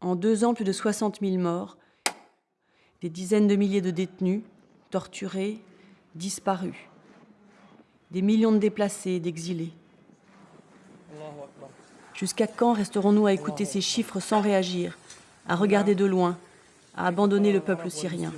En deux ans, plus de 60 000 morts, des dizaines de milliers de détenus, torturés, disparus, des millions de déplacés d'exilés. Jusqu'à quand resterons-nous à écouter ces chiffres sans réagir, à regarder de loin, à abandonner le peuple syrien?